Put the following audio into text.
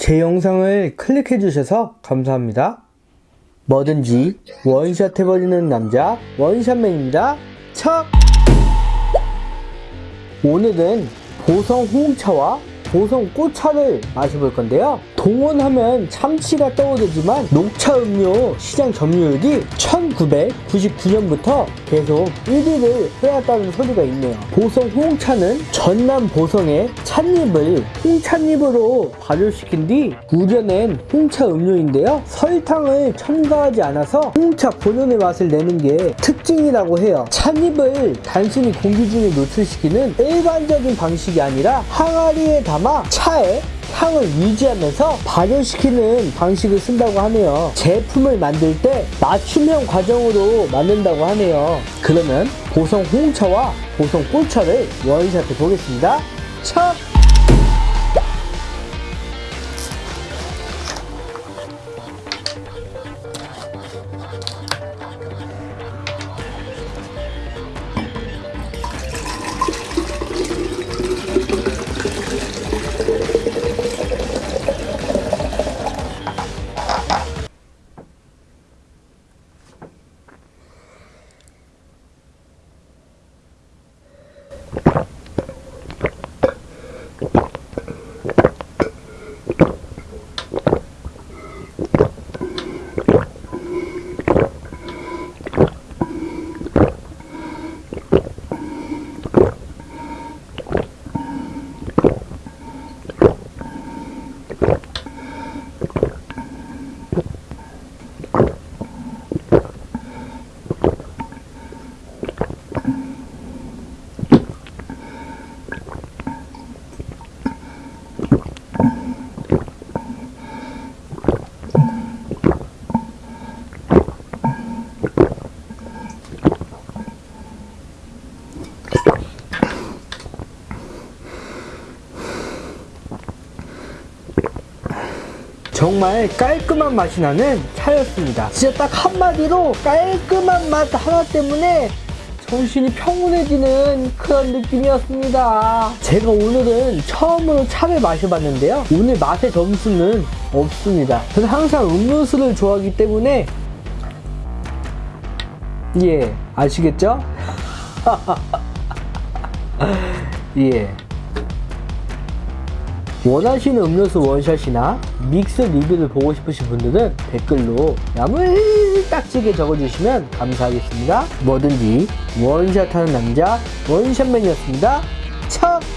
제 영상을 클릭해 주셔서 감사합니다. 뭐든지 원샷 해버리는 남자 원샷맨입니다. 척! 오늘은 보성 홍차와 보성 꽃차를 마셔볼 건데요. 동원하면 참치가 떠오르지만 녹차 음료 시장 점유율이 1999년부터 계속 1위를 해왔다는 소리가 있네요. 보성 홍차는 전남 보성의 찻잎을 홍찻잎으로 발효시킨 뒤 우려낸 홍차 음료인데요. 설탕을 첨가하지 않아서 홍차 본연의 맛을 내는 게 특징이라고 해요. 찻잎을 단순히 공기 중에 노출시키는 일반적인 방식이 아니라 항아리에 담아 차에 향을 유지하면서 발효시키는 방식을 쓴다고 하네요. 제품을 만들 때 맞춤형 과정으로 만든다고 하네요. 그러면 보성 홍차와 보성 꽃차를 원샷해 보겠습니다. 첫! Thank 정말 깔끔한 맛이 나는 차였습니다. 진짜 딱 한마디로 깔끔한 맛 하나 때문에 정신이 평온해지는 그런 느낌이었습니다. 제가 오늘은 처음으로 차를 마셔봤는데요. 오늘 맛의 점수는 없습니다. 저는 항상 음료수를 좋아하기 때문에 예, 아시겠죠? 예. 원하시는 음료수 원샷이나 믹스 리뷰를 보고 싶으신 분들은 댓글로 야물딱지게 적어주시면 감사하겠습니다. 뭐든지 원샷하는 남자 원샷맨이었습니다. 참!